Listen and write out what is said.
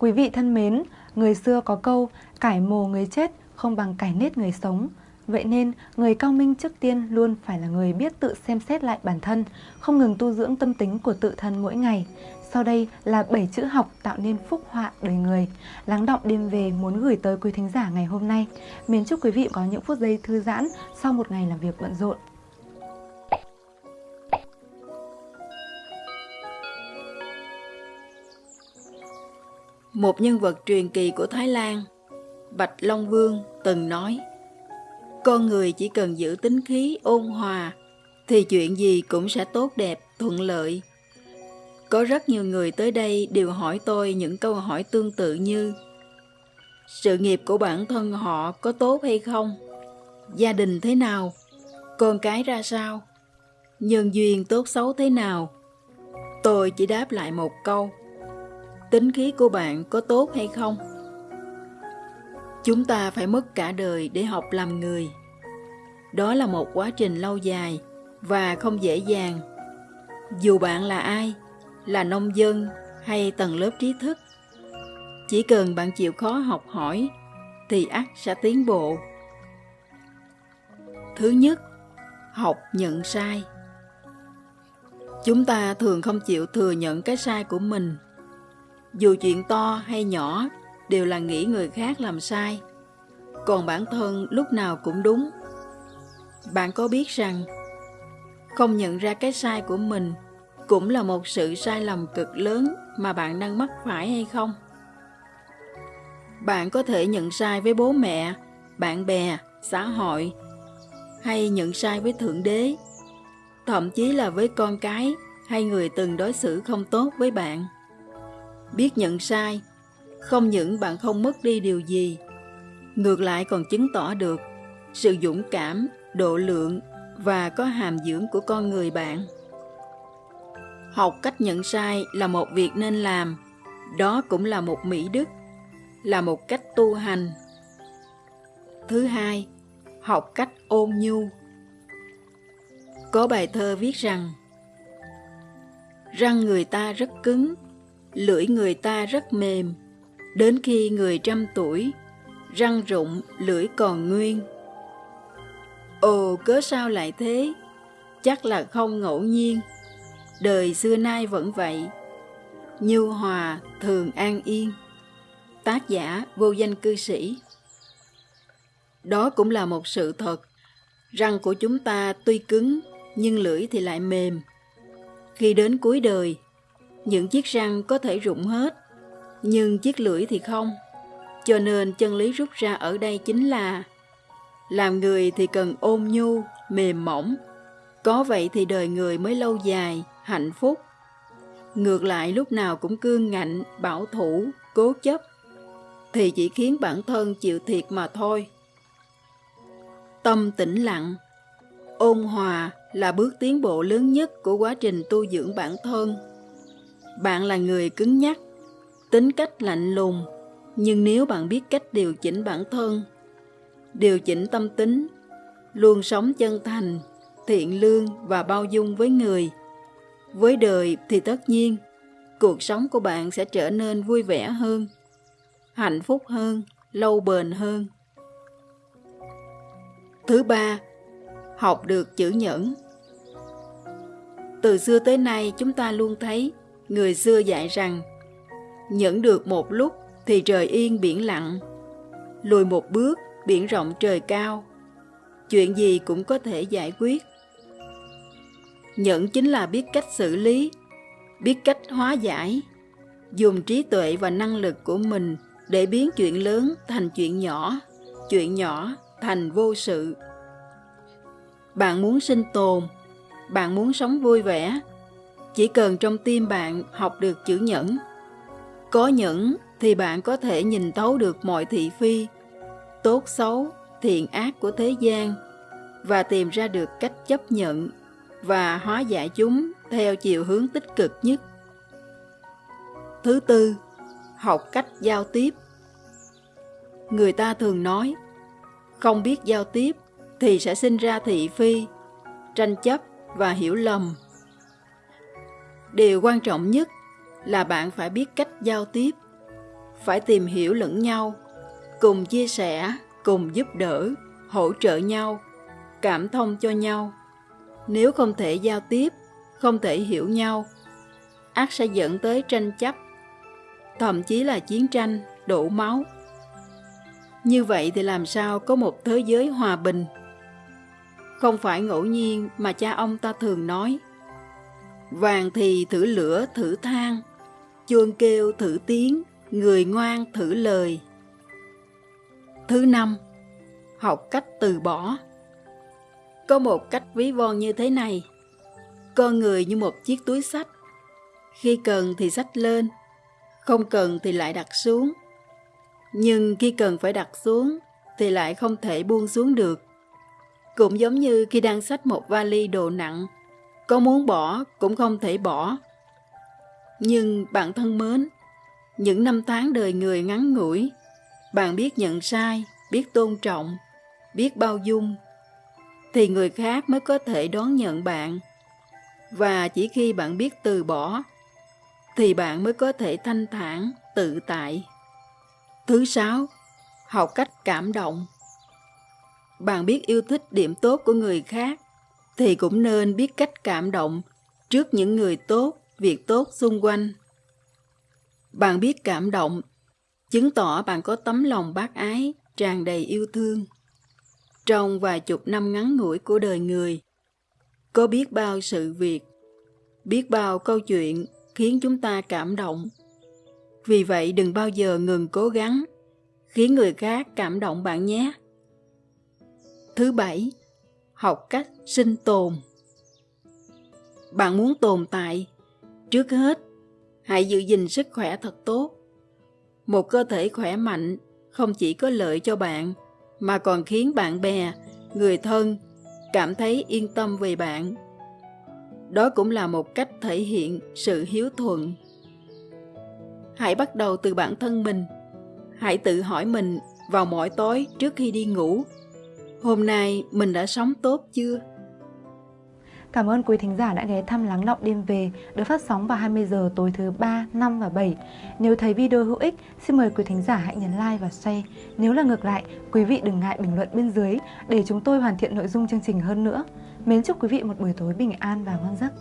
Quý vị thân mến, người xưa có câu cải mồ người chết không bằng cải nết người sống. Vậy nên, người cao minh trước tiên luôn phải là người biết tự xem xét lại bản thân, không ngừng tu dưỡng tâm tính của tự thân mỗi ngày. Sau đây là 7 chữ học tạo nên phúc họa đời người. Lắng động đêm về muốn gửi tới quý thính giả ngày hôm nay. Mến chúc quý vị có những phút giây thư giãn sau một ngày làm việc bận rộn. Một nhân vật truyền kỳ của Thái Lan, Bạch Long Vương từng nói Con người chỉ cần giữ tính khí ôn hòa thì chuyện gì cũng sẽ tốt đẹp, thuận lợi. Có rất nhiều người tới đây đều hỏi tôi những câu hỏi tương tự như Sự nghiệp của bản thân họ có tốt hay không? Gia đình thế nào? Con cái ra sao? Nhân duyên tốt xấu thế nào? Tôi chỉ đáp lại một câu tính khí của bạn có tốt hay không? Chúng ta phải mất cả đời để học làm người. Đó là một quá trình lâu dài và không dễ dàng. Dù bạn là ai, là nông dân hay tầng lớp trí thức, chỉ cần bạn chịu khó học hỏi thì ắt sẽ tiến bộ. Thứ nhất, học nhận sai. Chúng ta thường không chịu thừa nhận cái sai của mình dù chuyện to hay nhỏ, đều là nghĩ người khác làm sai. Còn bản thân lúc nào cũng đúng. Bạn có biết rằng, không nhận ra cái sai của mình cũng là một sự sai lầm cực lớn mà bạn đang mắc phải hay không? Bạn có thể nhận sai với bố mẹ, bạn bè, xã hội, hay nhận sai với thượng đế, thậm chí là với con cái hay người từng đối xử không tốt với bạn biết nhận sai, không những bạn không mất đi điều gì, ngược lại còn chứng tỏ được sự dũng cảm, độ lượng và có hàm dưỡng của con người bạn. Học cách nhận sai là một việc nên làm, đó cũng là một mỹ đức, là một cách tu hành. Thứ hai, học cách ôn nhu. Có bài thơ viết rằng, răng người ta rất cứng lưỡi người ta rất mềm. Đến khi người trăm tuổi, răng rụng, lưỡi còn nguyên. Ồ, cớ sao lại thế? Chắc là không ngẫu nhiên. Đời xưa nay vẫn vậy. Như hòa thường an yên. Tác giả vô danh cư sĩ. Đó cũng là một sự thật. Răng của chúng ta tuy cứng, nhưng lưỡi thì lại mềm. Khi đến cuối đời những chiếc răng có thể rụng hết, nhưng chiếc lưỡi thì không. Cho nên chân lý rút ra ở đây chính là làm người thì cần ôn nhu, mềm mỏng. Có vậy thì đời người mới lâu dài, hạnh phúc. Ngược lại lúc nào cũng cương ngạnh, bảo thủ, cố chấp, thì chỉ khiến bản thân chịu thiệt mà thôi. Tâm tĩnh lặng, ôn hòa là bước tiến bộ lớn nhất của quá trình tu dưỡng bản thân bạn là người cứng nhắc, tính cách lạnh lùng, nhưng nếu bạn biết cách điều chỉnh bản thân, điều chỉnh tâm tính, luôn sống chân thành, thiện lương và bao dung với người, với đời thì tất nhiên cuộc sống của bạn sẽ trở nên vui vẻ hơn, hạnh phúc hơn, lâu bền hơn. Thứ ba, học được chữ nhẫn. Từ xưa tới nay chúng ta luôn thấy người xưa dạy rằng, nhẫn được một lúc thì trời yên biển lặng, lùi một bước biển rộng trời cao. Chuyện gì cũng có thể giải quyết. Nhẫn chính là biết cách xử lý, biết cách hóa giải, dùng trí tuệ và năng lực của mình để biến chuyện lớn thành chuyện nhỏ chuyện nhỏ thành vô sự. Bạn muốn sinh tồn, bạn muốn sống vui vẻ chỉ cần trong tim bạn học được chữ nhẫn. Có nhẫn thì bạn có thể nhìn thấu được mọi thị phi, tốt xấu, thiện ác của thế gian và tìm ra được cách chấp nhận và hóa giải chúng theo chiều hướng tích cực nhất. Thứ tư, học cách giao tiếp. Người ta thường nói, không biết giao tiếp thì sẽ sinh ra thị phi, tranh chấp và hiểu lầm điều quan trọng nhất là bạn phải biết cách giao tiếp, phải tìm hiểu lẫn nhau, cùng chia sẻ, cùng giúp đỡ, hỗ trợ nhau, cảm thông cho nhau. Nếu không thể giao tiếp, không thể hiểu nhau, ác sẽ dẫn tới tranh chấp, thậm chí là chiến tranh, đổ máu. Như vậy thì làm sao có một thế giới hòa bình? Không phải ngẫu nhiên mà cha ông ta thường nói vàng thì thử lửa, thử than. Chuông kêu thử tiếng, người ngoan thử lời. Thứ năm, học cách từ bỏ. Có một cách ví von như thế này. Con người như một chiếc túi sách. Khi cần thì sách lên, không cần thì lại đặt xuống. Nhưng khi cần phải đặt xuống thì lại không thể buông xuống được. Cũng giống như khi đang sách một vali đồ nặng có muốn bỏ cũng không thể bỏ. Nhưng bạn thân mến, những năm tháng đời người ngắn ngủi, bạn biết nhận sai, biết tôn trọng, biết bao dung, thì người khác mới có thể đón nhận bạn. Và chỉ khi bạn biết từ bỏ, thì bạn mới có thể thanh thản, tự tại. Thứ sáu, học cách cảm động. Bạn biết yêu thích điểm tốt của người khác thì cũng nên biết cách cảm động trước những người tốt, việc tốt xung quanh. Bạn biết cảm động, chứng tỏ bạn có tấm lòng bác ái, tràn đầy yêu thương. Trong vài chục năm ngắn ngủi của đời người, có biết bao sự việc, biết bao câu chuyện khiến chúng ta cảm động. Vì vậy đừng bao giờ ngừng cố gắng, khiến người khác cảm động bạn nhé. Thứ bảy học cách sinh tồn. Bạn muốn tồn tại, trước hết, hãy giữ gìn sức khỏe thật tốt. Một cơ thể khỏe mạnh không chỉ có lợi cho bạn, mà còn khiến bạn bè, người thân cảm thấy yên tâm về bạn. Đó cũng là một cách thể hiện sự hiếu thuận. Hãy bắt đầu từ bản thân mình. Hãy tự hỏi mình vào mỗi tối trước khi đi ngủ hôm nay mình đã sống tốt chưa Cảm ơn quý thính giả đã ghé thăm Lắng Động Đêm Về được phát sóng vào 20 giờ tối thứ 3, 5 và 7. Nếu thấy video hữu ích, xin mời quý thính giả hãy nhấn like và share. Nếu là ngược lại, quý vị đừng ngại bình luận bên dưới để chúng tôi hoàn thiện nội dung chương trình hơn nữa. Mến chúc quý vị một buổi tối bình an và ngon giấc.